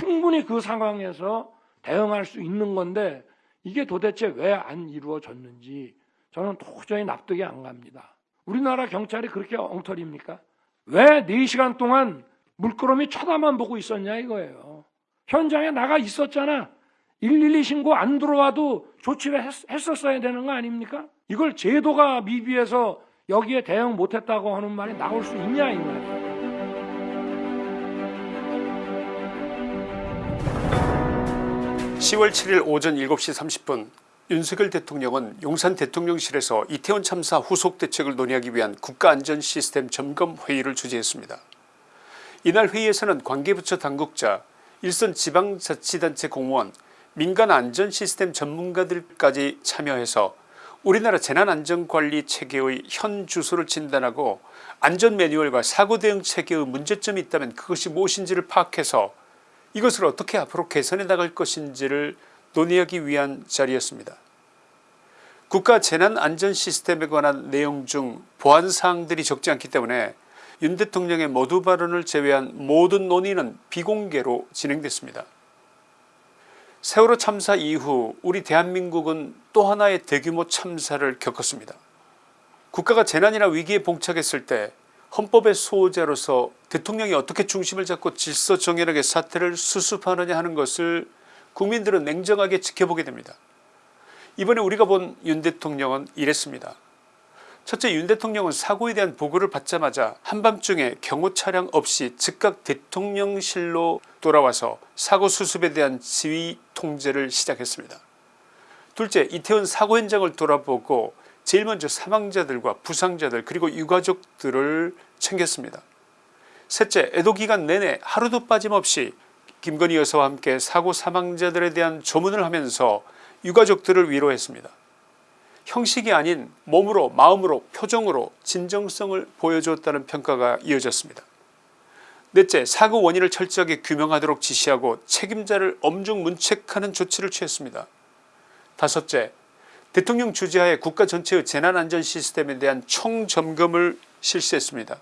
충분히 그 상황에서 대응할 수 있는 건데 이게 도대체 왜 안 이루어졌는지 저는 도저히 납득이 안 갑니다. 우리나라 경찰이 그렇게 엉터리입니까? 왜 4시간 동안 물끄러미 쳐다만 보고 있었냐 이거예요. 현장에 나가 있었잖아. 112 신고 안 들어와도 조치를 했, 했었어야 되는 거 아닙니까? 이걸 제도가 미비해서 여기에 대응 못했다고 하는 말이 나올 수 있냐 이 말이에요. 10월 7일 오전 7시 30분 윤석열 대통령은 용산 대통령실에서 이태원 참사 후속 대책을 논의하기 위한 국가안전시스템 점검 회의를 주재했습니다. 이날 회의에서는 관계부처 당국자, 일선 지방자치단체 공무원, 민간안전시스템 전문가들까지 참여해서 우리나라 재난안전관리 체계의 현 주소를 진단하고 안전 매뉴얼과 사고대응 체계의 문제점이 있다면 그것이 무엇인지를 파악해서 이것을 어떻게 앞으로 개선해 나갈 것인지를 논의하기 위한 자리였습니다. 국가 재난안전시스템에 관한 내용 중 보안사항들이 적지 않기 때문에 윤 대통령의 모두 발언을 제외한 모든 논의는 비공개로 진행됐습니다. 세월호 참사 이후 우리 대한민국은 또 하나의 대규모 참사를 겪었습니다. 국가가 재난이나 위기에 봉착했을 때 헌법의 수호자로서 대통령이 어떻게 중심을 잡고 질서 정연하게 사태를 수습하느냐 하는 것을 국민들은 냉정하게 지켜보게 됩니다. 이번에 우리가 본 윤 대통령은 이랬습니다. 첫째 윤 대통령은 사고에 대한 보고를 받자마자 한밤중에 경호 차량 없이 즉각 대통령실로 돌아와서 사고 수습에 대한 지휘 통제를 시작했습니다. 둘째 이태원 사고 현장을 돌아보고 제일 먼저 사망자들과 부상자들 그리고 유가족들을 챙겼습니다. 셋째 애도기간 내내 하루도 빠짐없이 김건희 여사와 함께 사고 사망자들에 대한 조문을 하면서 유가족들을 위로했습니다. 형식이 아닌 몸으로 마음으로 표정으로 진정성을 보여주었다는 평가가 이어졌습니다. 넷째 사고 원인을 철저하게 규명하도록 지시하고 책임자를 엄중 문책하는 조치를 취했습니다. 다섯째 대통령 주재하에 국가 전체의 재난안전 시스템에 대한 총점검을 실시했습니다.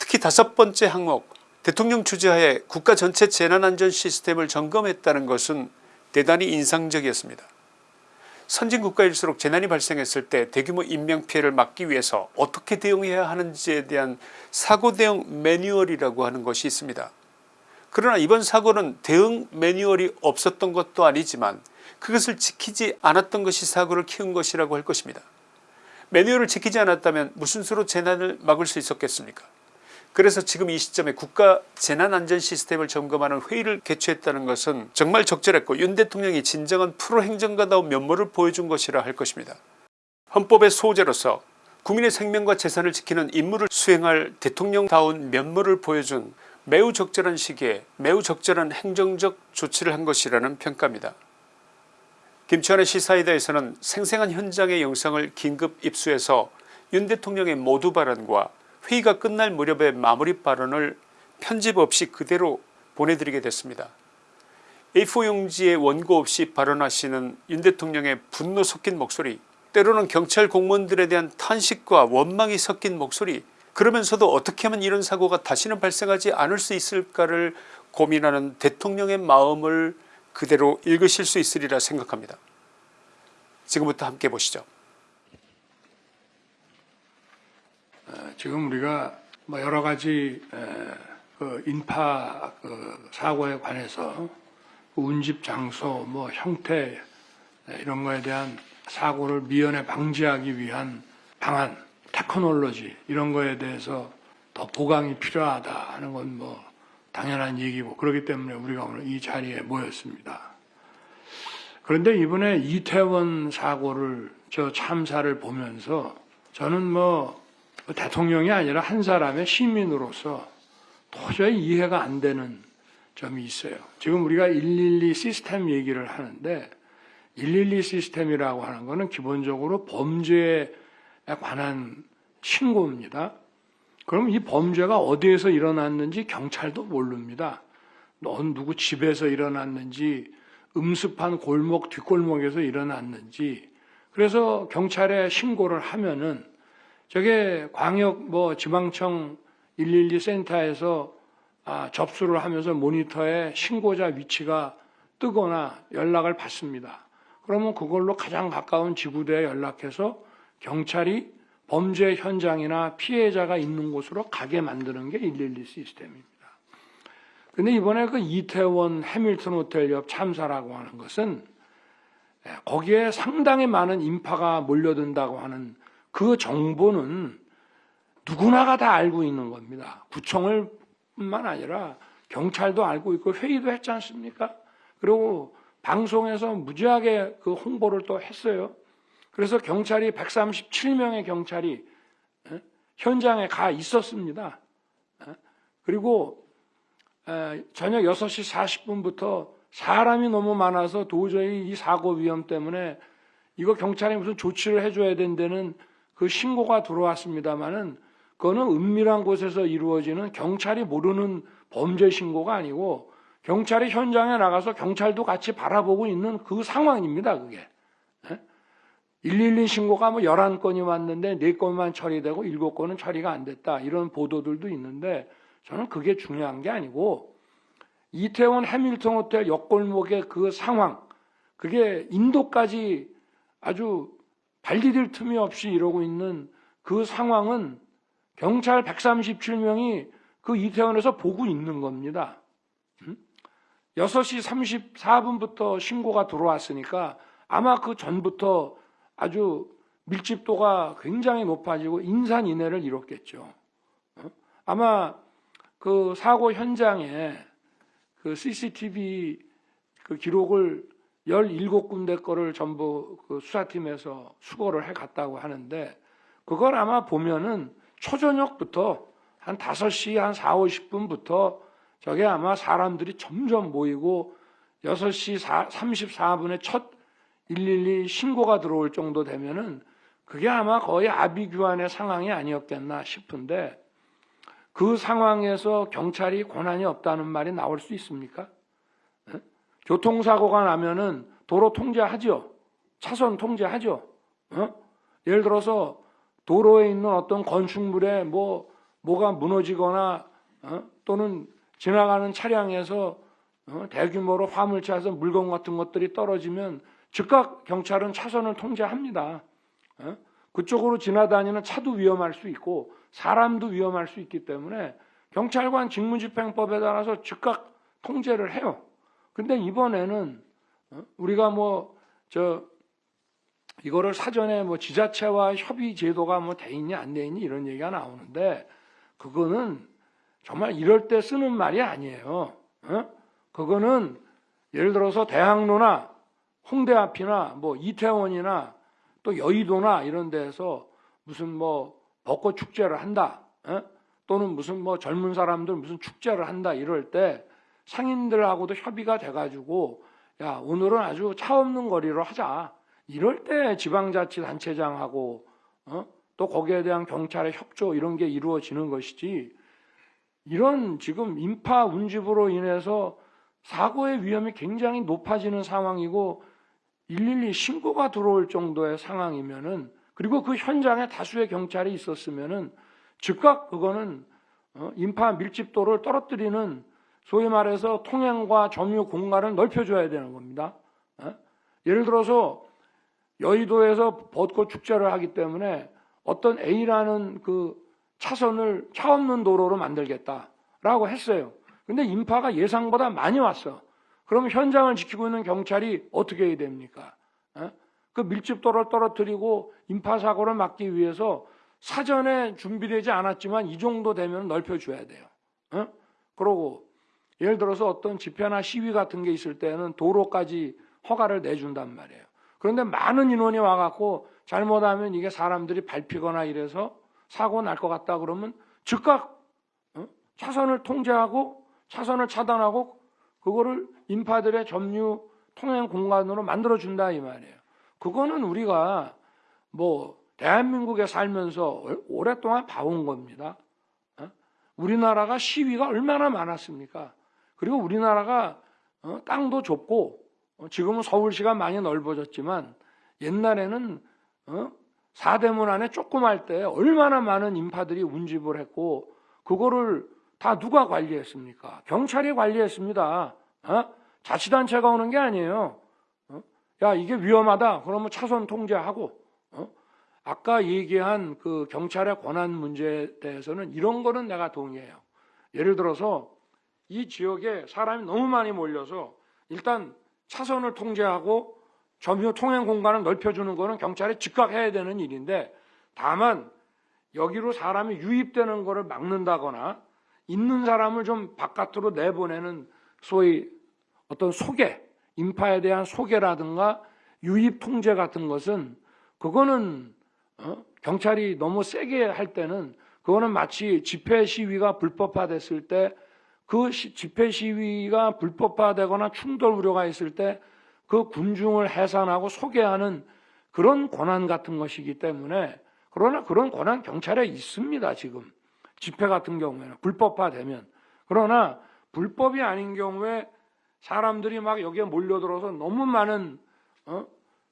특히 다섯 번째 항목 대통령 주재하에 국가 전체 재난안전 시스템을 점검했다는 것은 대단히 인상적이었습니다. 선진국가일수록 재난이 발생했을 때 대규모 인명피해를 막기 위해서 어떻게 대응해야 하는지에 대한 사고 대응 매뉴얼이라고 하는 것이 있습니다. 그러나 이번 사고는 대응 매뉴얼이 없었던 것도 아니지만 그것을 지키지 않았던 것이 사고를 키운 것이라고 할 것입니다. 매뉴얼을 지키지 않았다면 무슨 수로 재난을 막을 수 있었겠습니까 그래서 지금 이 시점에 국가 재난안전시스템을 점검하는 회의를 개최했다는 것은 정말 적절했고 윤 대통령이 진정한 프로 행정가다운 면모를 보여준 것이라 할 것입니다. 헌법의 소재로서 국민의 생명과 재산을 지키는 임무를 수행할 대통령다운 면모를 보여준 매우 적절한 시기에 매우 적절한 행정적 조치를 한 것이라는 평가입니다. 김치환의 시사이다에서는 생생한 현장의 영상을 긴급 입수해서 윤 대통령의 모두 발언과 회의가 끝날 무렵의 마무리 발언을 편집 없이 그대로 보내드리게 됐습니다. A4 용지에 원고 없이 발언하시는 윤 대통령의 분노 섞인 목소리 때로는 경찰 공무원들에 대한 탄식과 원망이 섞인 목소리 그러면서도 어떻게 하면 이런 사고가 다시는 발생하지 않을 수 있을까를 고민하는 대통령의 마음을 그대로 읽으실 수 있으리라 생각합니다. 지금부터 함께 보시죠. 지금 우리가 뭐 여러 가지 그 인파 그 사고에 관해서 그 운집 장소 뭐 형태 이런 거에 대한 사고를 미연에 방지하기 위한 방안 테크놀로지 이런 거에 대해서 더 보강이 필요하다 하는 건 뭐 당연한 얘기고 그렇기 때문에 우리가 오늘 이 자리에 모였습니다. 그런데 이번에 이태원 사고를 저 참사를 보면서 저는 뭐 대통령이 아니라 한 사람의 시민으로서 도저히 이해가 안 되는 점이 있어요. 지금 우리가 112 시스템 얘기를 하는데 112 시스템이라고 하는 것은 기본적으로 범죄에 관한 신고입니다. 그럼 이 범죄가 어디에서 일어났는지 경찰도 모릅니다. 넌 누구 집에서 일어났는지 음습한 골목 뒷골목에서 일어났는지 그래서 경찰에 신고를 하면은 저게 광역 뭐 지방청 112 센터에서 아, 접수를 하면서 모니터에 신고자 위치가 뜨거나 연락을 받습니다. 그러면 그걸로 가장 가까운 지구대에 연락해서 경찰이 범죄 현장이나 피해자가 있는 곳으로 가게 만드는 게 112 시스템입니다. 근데 이번에 그 이태원 해밀턴 호텔 옆 참사라고 하는 것은 예, 거기에 상당히 많은 인파가 몰려든다고 하는 그 정보는 누구나가 다 알고 있는 겁니다. 구청을 뿐만 아니라 경찰도 알고 있고 회의도 했지 않습니까? 그리고 방송에서 무지하게 그 홍보를 또 했어요. 그래서 경찰이 137명의 경찰이 예, 현장에 가 있었습니다. 예, 그리고 에, 저녁 6시 40분부터 사람이 너무 많아서 도저히 이 사고 위험 때문에 이거 경찰이 무슨 조치를 해줘야 된다는 그 신고가 들어왔습니다만은 그거는 은밀한 곳에서 이루어지는 경찰이 모르는 범죄 신고가 아니고 경찰이 현장에 나가서 경찰도 같이 바라보고 있는 그 상황입니다, 그게. 112 신고가 뭐 11건이 왔는데 4건만 처리되고 7건은 처리가 안 됐다. 이런 보도들도 있는데 저는 그게 중요한 게 아니고 이태원 해밀턴 호텔 옆골목의 그 상황, 그게 인도까지 아주 발디딜 틈이 없이 이러고 있는 그 상황은 경찰 137명이 그 이태원에서 보고 있는 겁니다. 음? 6시 34분부터 신고가 들어왔으니까 아마 그 전부터 아주 밀집도가 굉장히 높아지고 인산인해를 이뤘겠죠. 어? 아마 그 사고 현장에 그 CCTV 그 기록을 17군데 거를 전부 그 수사팀에서 수거를 해 갔다고 하는데 그걸 아마 보면은 초저녁부터 한 5시 한 4, 50분부터 저게 아마 사람들이 점점 모이고 6시 34분에 첫 112 신고가 들어올 정도 되면은 그게 아마 거의 아비규환의 상황이 아니었겠나 싶은데 그 상황에서 경찰이 권한이 없다는 말이 나올 수 있습니까? 예? 교통사고가 나면은 도로 통제하죠. 차선 통제하죠. 어? 예를 들어서 도로에 있는 어떤 건축물에 뭐 뭐가 무너지거나 어? 또는 지나가는 차량에서 어? 대규모로 화물차에서 물건 같은 것들이 떨어지면 즉각 경찰은 차선을 통제합니다. 어? 그쪽으로 지나다니는 차도 위험할 수 있고 사람도 위험할 수 있기 때문에 경찰관 직무집행법에 따라서 즉각 통제를 해요. 근데 이번에는 어? 우리가 뭐 저 이거를 사전에 뭐 지자체와 협의 제도가 뭐 돼 있냐 안돼 있니 이런 얘기가 나오는데 그거는 정말 이럴 때 쓰는 말이 아니에요. 어? 그거는 예를 들어서 대학로나 홍대 앞이나 뭐 이태원이나 또 여의도나 이런 데서 무슨 뭐 벚꽃 축제를 한다. 어? 또는 무슨 뭐 젊은 사람들 무슨 축제를 한다 이럴 때 상인들하고도 협의가 돼가지고 야 오늘은 아주 차 없는 거리로 하자. 이럴 때 지방자치단체장하고 어? 또 거기에 대한 경찰의 협조 이런 게 이루어지는 것이지 이런 지금 인파 운집으로 인해서 사고의 위험이 굉장히 높아지는 상황이고 112 신고가 들어올 정도의 상황이면은 그리고 그 현장에 다수의 경찰이 있었으면은 즉각 그거는 어, 인파 밀집도를 떨어뜨리는 소위 말해서 통행과 점유 공간을 넓혀줘야 되는 겁니다. 어? 예를 들어서 여의도에서 벚꽃 축제를 하기 때문에 어떤 A라는 그 차선을 차 없는 도로로 만들겠다라고 했어요. 근데 인파가 예상보다 많이 왔어. 그러면 현장을 지키고 있는 경찰이 어떻게 해야 됩니까? 어? 그 밀집도를 떨어뜨리고 인파 사고를 막기 위해서 사전에 준비되지 않았지만 이 정도 되면 넓혀줘야 돼요. 어? 그러고 예를 들어서 어떤 집회나 시위 같은 게 있을 때는 도로까지 허가를 내준단 말이에요. 그런데 많은 인원이 와갖고 잘못하면 이게 사람들이 밟히거나 이래서 사고 날 것 같다 그러면 즉각 어? 차선을 통제하고 차선을 차단하고 그거를 인파들의 점유 통행 공간으로 만들어 준다 이 말이에요. 그거는 우리가 뭐 대한민국에 살면서 오랫동안 봐온 겁니다. 어? 우리나라가 시위가 얼마나 많았습니까? 그리고 우리나라가 어, 땅도 좁고 어, 지금은 서울시가 많이 넓어졌지만 옛날에는 사대문 안에 조그말 때 얼마나 많은 인파들이 운집을 했고 그거를 다 누가 관리했습니까? 경찰이 관리했습니다. 어? 자치단체가 오는 게 아니에요. 어? 야 이게 위험하다. 그러면 차선 통제하고 어? 아까 얘기한 그 경찰의 권한 문제에 대해서는 이런 거는 내가 동의해요. 예를 들어서 이 지역에 사람이 너무 많이 몰려서 일단 차선을 통제하고 점유 통행 공간을 넓혀주는 거는 경찰이 즉각 해야 되는 일인데 다만 여기로 사람이 유입되는 거를 막는다거나 있는 사람을 좀 바깥으로 내보내는 소위 어떤 소개, 인파에 대한 소개라든가 유입 통제 같은 것은 그거는 어? 경찰이 너무 세게 할 때는 그거는 마치 집회 시위가 불법화됐을 때 그 집회 시위가 불법화되거나 충돌 우려가 있을 때 그 군중을 해산하고 소개하는 그런 권한 같은 것이기 때문에 그러나 그런 권한 경찰에 있습니다 지금 집회 같은 경우에는 불법화되면 그러나 불법이 아닌 경우에 사람들이 막 여기에 몰려들어서 너무 많은 어?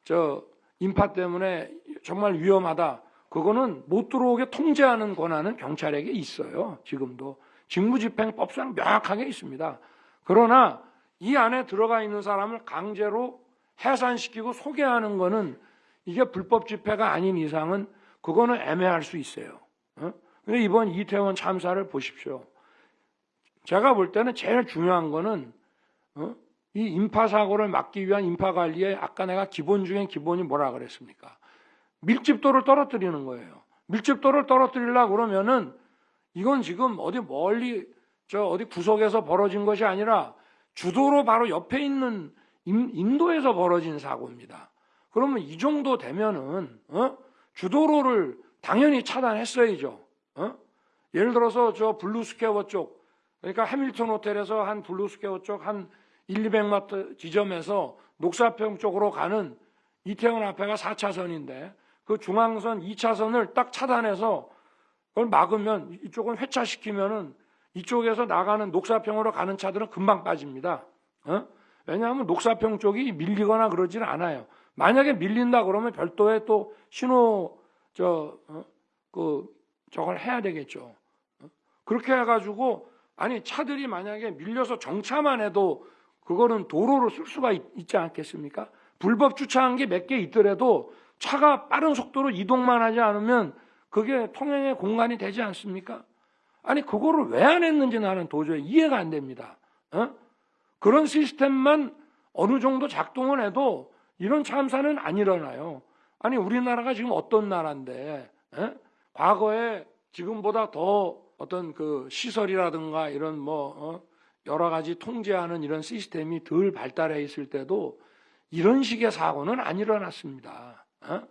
저 인파 때문에 정말 위험하다. 그거는 못 들어오게 통제하는 권한은 경찰에게 있어요. 지금도 직무집행법상 명확하게 있습니다. 그러나 이 안에 들어가 있는 사람을 강제로 해산시키고 소개하는 거는 이게 불법 집회가 아닌 이상은 그거는 애매할 수 있어요. 어? 근데 이번 이태원 참사를 보십시오. 제가 볼 때는 제일 중요한 거는 어? 이 인파 사고를 막기 위한 인파 관리에 아까 내가 기본 중에 기본이 뭐라 그랬습니까? 밀집도를 떨어뜨리는 거예요. 밀집도를 떨어뜨리려고 그러면은 이건 지금 어디 멀리 저 어디 구석에서 벌어진 것이 아니라 주도로 바로 옆에 있는 인- 인도에서 벌어진 사고입니다. 그러면 이 정도 되면은 어? 주도로를 당연히 차단했어야죠. 어? 예를 들어서 저 블루스퀘어 쪽 그러니까 해밀턴 호텔에서 한 블루스퀘어 쪽 한 1, 200m 지점에서 녹사평 쪽으로 가는 이태원 앞에가 4차선인데 그 중앙선 2차선을 딱 차단해서 그걸 막으면 이쪽은 회차시키면은 이쪽에서 나가는 녹사평으로 가는 차들은 금방 빠집니다. 어? 왜냐하면 녹사평 쪽이 밀리거나 그러지는 않아요. 만약에 밀린다 그러면 별도의 또 신호 저그 저걸 해야 되겠죠. 어? 그렇게 해가지고 아니 차들이 만약에 밀려서 정차만 해도 그거는 도로로 쓸 수가 있, 지 않겠습니까? 불법 주차한 게 몇 개 있더라도 차가 빠른 속도로 이동만 하지 않으면 그게 통행의 공간이 되지 않습니까? 아니 그거를 왜 안 했는지 나는 도저히 이해가 안 됩니다. 어? 그런 시스템만 어느 정도 작동을 해도 이런 참사는 안 일어나요. 아니 우리나라가 지금 어떤 나라인데 에? 과거에 지금보다 더 어떤 그 시설이라든가 이런 뭐 어? 여러 가지 통제하는 이런 시스템이 덜 발달해 있을 때도 이런 식의 사고는 안 일어났습니다. 어?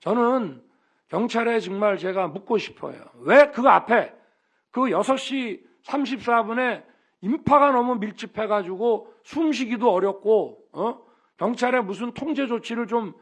저는 경찰에 정말 제가 묻고 싶어요. 왜 그 앞에 그 6시 34분에 인파가 너무 밀집해가지고 숨쉬기도 어렵고 어? 경찰에 무슨 통제 조치를 좀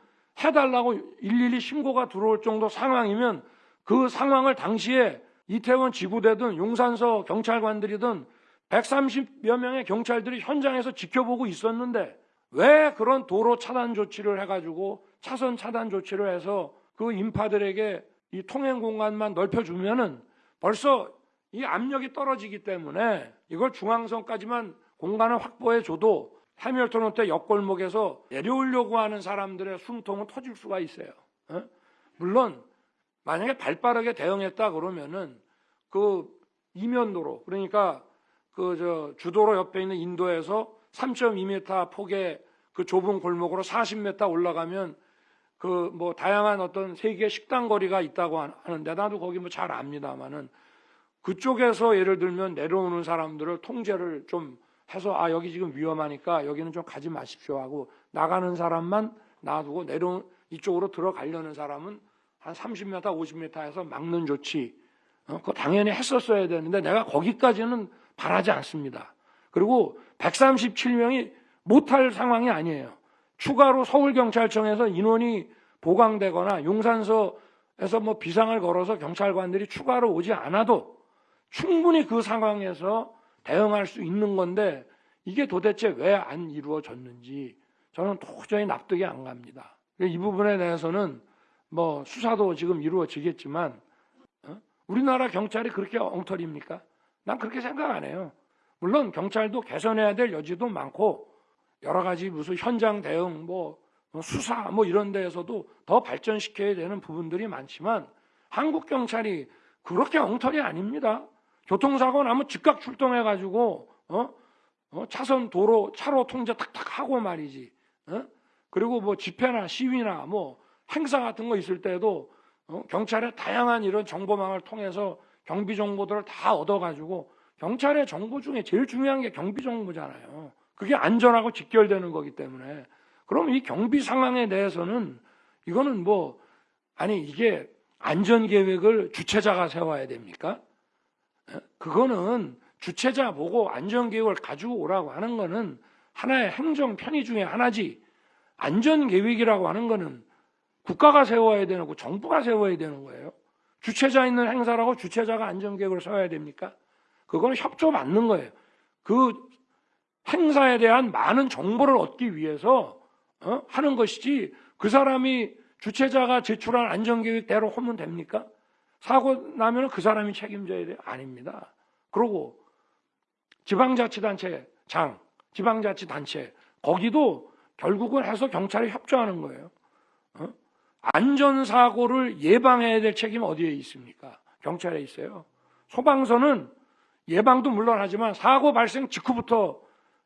해달라고 일일이 신고가 들어올 정도 상황이면 그 상황을 당시에 이태원 지구대든 용산서 경찰관들이든 130여 명의 경찰들이 현장에서 지켜보고 있었는데 왜 그런 도로 차단 조치를 해가지고 차선 차단 조치를 해서 그 인파들에게 이 통행 공간만 넓혀주면은 벌써 이 압력이 떨어지기 때문에 이걸 중앙선까지만 공간을 확보해 줘도 해밀턴 호텔 옆골목에서 내려오려고 하는 사람들의 숨통은 터질 수가 있어요. 어? 물론 만약에 발빠르게 대응했다 그러면은 그 이면도로 그러니까 그 저 주도로 옆에 있는 인도에서 3.2m 폭의 그 좁은 골목으로 40m 올라가면 그 뭐 다양한 어떤 세계 식당 거리가 있다고 하는데 나도 거기 뭐 잘 압니다만은 그쪽에서 예를 들면 내려오는 사람들을 통제를 좀 해서 아 여기 지금 위험하니까 여기는 좀 가지 마십시오 하고 나가는 사람만 놔두고 내려 이쪽으로 들어가려는 사람은 한 30m, 50m에서 막는 조치 어, 그거 당연히 했었어야 되는데 내가 거기까지는 바라지 않습니다. 그리고 137명이 못할 상황이 아니에요. 추가로 서울경찰청에서 인원이 보강되거나 용산서에서 뭐 비상을 걸어서 경찰관들이 추가로 오지 않아도 충분히 그 상황에서 대응할 수 있는 건데 이게 도대체 왜 안 이루어졌는지 저는 도저히 납득이 안 갑니다. 이 부분에 대해서는 뭐 수사도 지금 이루어지겠지만 어? 우리나라 경찰이 그렇게 엉터리입니까? 난 그렇게 생각 안 해요. 물론 경찰도 개선해야 될 여지도 많고 여러 가지 무슨 현장 대응, 뭐 수사 뭐 이런 데에서도 더 발전시켜야 되는 부분들이 많지만 한국 경찰이 그렇게 엉터리 아닙니다. 교통사고 나면 즉각 출동해 가지고 어? 어? 차선 도로 차로 통제 탁탁 하고 말이지. 어? 그리고 뭐 집회나 시위나 뭐 행사 같은 거 있을 때도 어? 경찰의 다양한 이런 정보망을 통해서 경비 정보들을 다 얻어가지고 경찰의 정보 중에 제일 중요한 게 경비 정보잖아요. 그게 안전하고 직결되는 거기 때문에 그럼 이 경비 상황에 대해서는 이거는 뭐 아니 이게 안전 계획을 주체자가 세워야 됩니까? 에? 그거는 주체자 보고 안전 계획을 가지고 오라고 하는 거는 하나의 행정 편의 중에 하나지 안전 계획이라고 하는 거는 국가가 세워야 되는 거 정부가 세워야 되는 거예요. 주체자 있는 행사라고 주체자가 안전 계획을 세워야 됩니까? 그거는 협조 맞는 거예요. 그 행사에 대한 많은 정보를 얻기 위해서 어? 하는 것이지 그 사람이 주체자가 제출한 안전계획대로 하면 됩니까? 사고 나면 그 사람이 책임져야 돼요? 아닙니다. 그러고 지방자치단체 장, 지방자치단체 거기도 결국은 해서 경찰이 협조하는 거예요. 어? 안전사고를 예방해야 될 책임이 어디에 있습니까? 경찰에 있어요. 소방서는 예방도 물론 하지만 사고 발생 직후부터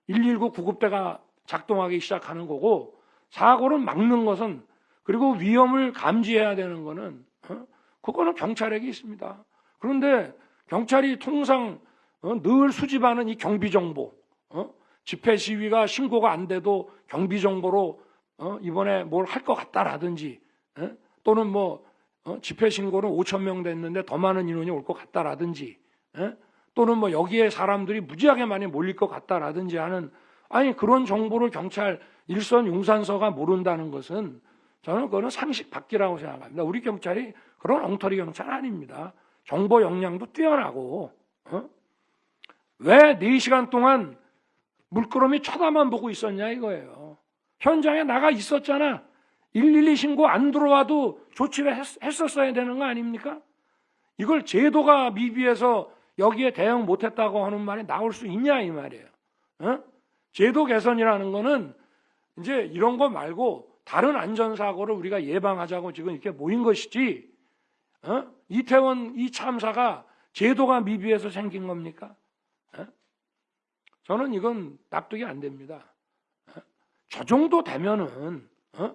119 구급대가 작동하기 시작하는 거고 사고를 막는 것은 그리고 위험을 감지해야 되는 거는 어? 그거는 경찰에게 있습니다. 그런데 경찰이 통상 어? 늘 수집하는 이 경비 정보, 어? 집회 시위가 신고가 안 돼도 경비 정보로 어? 이번에 뭘 할 것 같다라든지 예? 또는 뭐 어? 집회 신고는 5천 명 됐는데 더 많은 인원이 올 것 같다라든지 예? 또는 뭐 여기에 사람들이 무지하게 많이 몰릴 것 같다라든지 하는 아니 그런 정보를 경찰 일선 용산서가 모른다는 것은 저는 그거는 상식 밖이라고 생각합니다. 우리 경찰이 그런 엉터리 경찰 아닙니다. 정보 역량도 뛰어나고 어? 왜 4시간 동안 물끄러미 쳐다만 보고 있었냐 이거예요. 현장에 나가 있었잖아. 112 신고 안 들어와도 조치를 했, 했었어야 되는 거 아닙니까? 이걸 제도가 미비해서 여기에 대응 못했다고 하는 말이 나올 수 있냐 이 말이에요. 어? 제도 개선이라는 거는 이제 이런 거 말고 다른 안전사고를 우리가 예방하자고 지금 이렇게 모인 것이지 어? 이태원 이 참사가 제도가 미비해서 생긴 겁니까? 어? 저는 이건 납득이 안 됩니다. 어? 저 정도 되면은 어?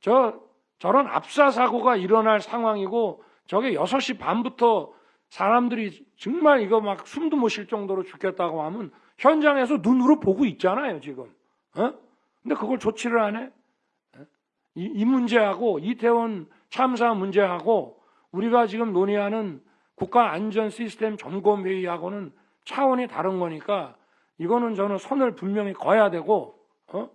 저 저런 압사 사고가 일어날 상황이고 저게 6시 반부터 사람들이 정말 이거 막 숨도 못 쉴 정도로 죽겠다고 하면 현장에서 눈으로 보고 있잖아요, 지금. 어? 근데 그걸 조치를 안 해? 이, 이 문제하고 이태원 참사 문제하고 우리가 지금 논의하는 국가 안전 시스템 점검 회의하고는 차원이 다른 거니까 이거는 저는 선을 분명히 그어야 되고 어?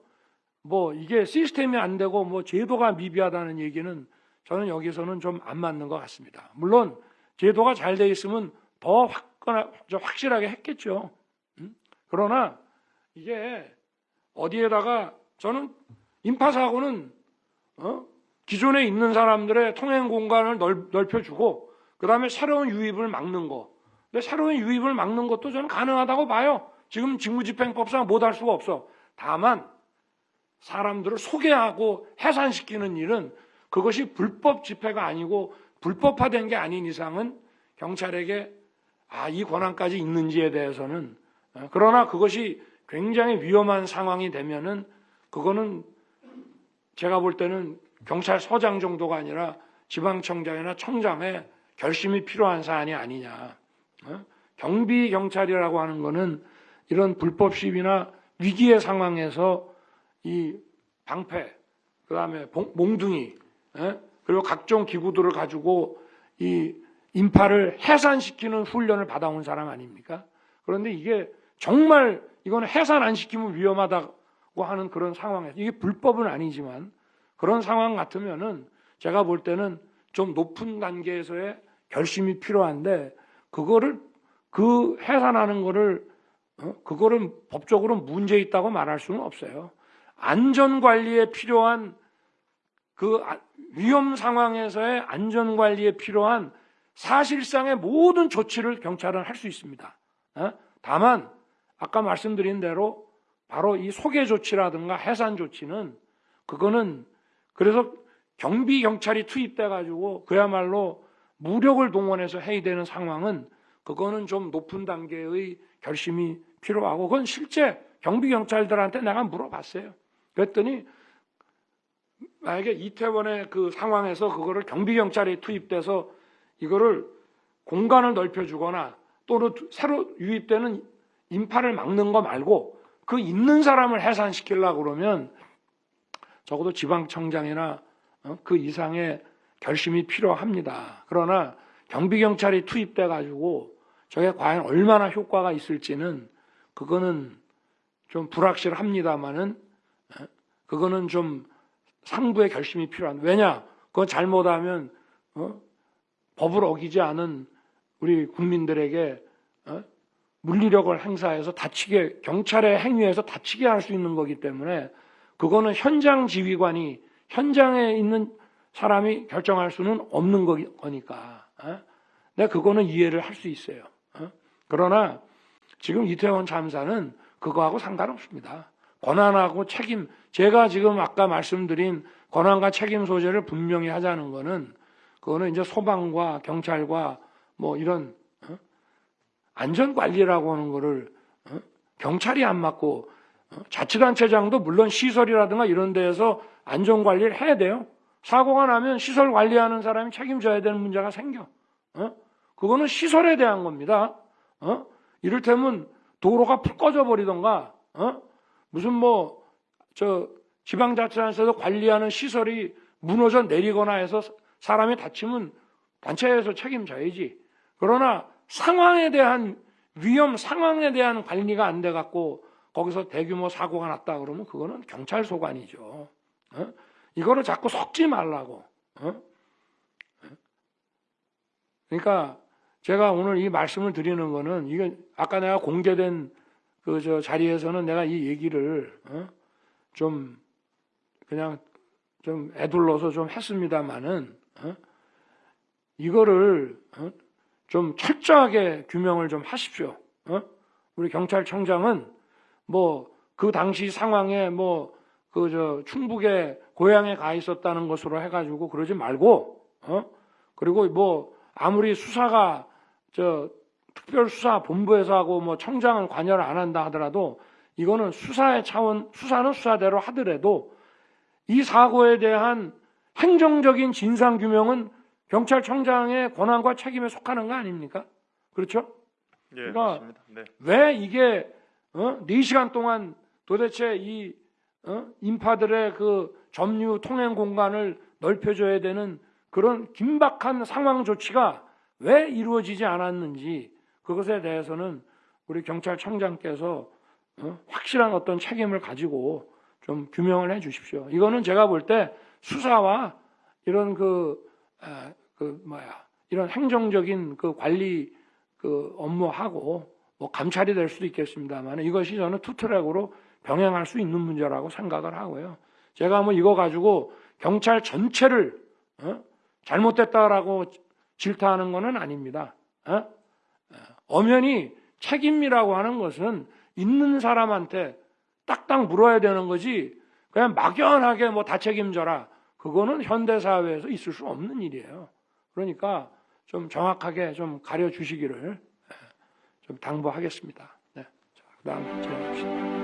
뭐 이게 시스템이 안 되고 뭐 제도가 미비하다는 얘기는 저는 여기서는 좀 안 맞는 것 같습니다. 물론 제도가 잘 돼 있으면 더 확, 확실하게 했겠죠. 음? 그러나 이게 어디에다가 저는 인파 사고는 어? 기존에 있는 사람들의 통행 공간을 넓, 혀주고 그 다음에 새로운 유입을 막는 거. 근데 새로운 유입을 막는 것도 저는 가능하다고 봐요. 지금 직무집행법상 못 할 수가 없어. 다만 사람들을 소개하고 해산시키는 일은 그것이 불법 집회가 아니고 불법화된 게 아닌 이상은 경찰에게 아, 이 권한까지 있는지에 대해서는 어, 그러나 그것이 굉장히 위험한 상황이 되면은 그거는 제가 볼 때는 경찰서장 정도가 아니라 지방청장이나 청장의 결심이 필요한 사안이 아니냐. 어? 경비 경찰이라고 하는 거는 이런 불법 시위나 위기의 상황에서 이 방패, 그 다음에 몽둥이, 예? 그리고 각종 기구들을 가지고 이 인파를 해산시키는 훈련을 받아온 사람 아닙니까? 그런데 이게 정말 이거는 해산 안 시키면 위험하다고 하는 그런 상황에서 이게 불법은 아니지만 그런 상황 같으면은 제가 볼 때는 좀 높은 단계에서의 결심이 필요한데 그거를 그 해산하는 거를 어? 그거를 법적으로 문제 있다고 말할 수는 없어요. 안전 관리에 필요한 그 아, 위험 상황에서의 안전 관리에 필요한 사실상의 모든 조치를 경찰은 할 수 있습니다. 어? 다만 아까 말씀드린 대로 바로 이 소개 조치라든가 해산 조치는 그거는 그래서 경비 경찰이 투입돼 가지고 그야말로 무력을 동원해서 해야 되는 상황은 그거는 좀 높은 단계의 결심이 필요하고 그건 실제 경비 경찰들한테 내가 물어봤어요. 그랬더니 만약에 이태원의 그 상황에서 그거를 경비 경찰이 투입돼서 이거를 공간을 넓혀주거나 또는 새로 유입되는 인파를 막는 거 말고 그 있는 사람을 해산시키려고 그러면 적어도 지방청장이나 어, 그 이상의 결심이 필요합니다. 그러나 경비경찰이 투입돼 가지고 저게 과연 얼마나 효과가 있을지는 그거는 좀 불확실합니다만은 어, 그거는 좀 상부의 결심이 필요한. 왜냐? 그건 잘못하면 어? 법을 어기지 않은 우리 국민들에게 어? 물리력을 행사해서 다치게 경찰의 행위에서 다치게 할 수 있는 거기 때문에 그거는 현장 지휘관이 현장에 있는 사람이 결정할 수는 없는 거- 거니까. 어? 내가 그거는 이해를 할 수 있어요. 어? 그러나 지금 이태원 참사는 그거하고 상관없습니다. 권한하고 책임, 제가 지금 아까 말씀드린 권한과 책임 소재를 분명히 하자는 거는 그거는 이제 소방과 경찰과 뭐 이런 어? 안전 관리라고 하는 거를 어? 경찰이 안 맡고 어? 자치단체장도 물론 시설이라든가 이런 데에서 안전 관리를 해야 돼요. 사고가 나면 시설 관리하는 사람이 책임져야 되는 문제가 생겨. 어? 그거는 시설에 대한 겁니다. 어? 이를테면 도로가 푹 꺼져 버리던가, 어? 무슨 뭐, 저, 지방자치단체에서 관리하는 시설이 무너져 내리거나 해서 사람이 다치면 단체에서 책임져야지. 그러나 상황에 대한 위험 상황에 대한 관리가 안 돼 갖고 거기서 대규모 사고가 났다 그러면 그거는 경찰 소관이죠. 어? 이거를 자꾸 섞지 말라고. 어? 그러니까 제가 오늘 이 말씀을 드리는 거는 이게 아까 내가 공개된 그 저 자리에서는 내가 이 얘기를 어? 좀 그냥 좀 애둘러서 좀 했습니다만은 어? 이거를 어? 좀 철저하게 규명을 좀 하십시오. 어? 우리 경찰청장은 뭐 그 당시 상황에 뭐 그 저 충북에 고향에 가 있었다는 것으로 해가지고 그러지 말고 어? 그리고 뭐 아무리 수사가 저 특별수사 본부에서 하고 뭐 청장은 관여를 안 한다 하더라도 이거는 수사의 차원 수사는 수사대로 하더라도 이 사고에 대한 행정적인 진상 규명은 경찰청장의 권한과 책임에 속하는 거 아닙니까? 그렇죠? 예, 그러니까 맞습니다. 네. 왜 이게 어? 4시간 동안 도대체 이 어? 인파들의 그 점유 통행 공간을 넓혀줘야 되는 그런 긴박한 상황 조치가 왜 이루어지지 않았는지 그것에 대해서는 우리 경찰청장께서 어? 확실한 어떤 책임을 가지고 좀 규명을 해 주십시오. 이거는 제가 볼 때 수사와 이런 그, 에, 그 뭐야 이런 행정적인 그 관리 그 업무하고 뭐 감찰이 될 수도 있겠습니다만 이것이 저는 투트랙으로 병행할 수 있는 문제라고 생각을 하고요. 제가 뭐 이거 가지고 경찰 전체를 어? 잘못됐다라고 질타하는 것은 아닙니다. 어? 엄연히 책임이라고 하는 것은 있는 사람한테 딱딱 물어야 되는 거지 그냥 막연하게 뭐 다 책임져라 그거는 현대 사회에서 있을 수 없는 일이에요. 그러니까 좀 정확하게 좀 가려 주시기를 좀 당부하겠습니다. 네. 자, 그다음 진행합시다.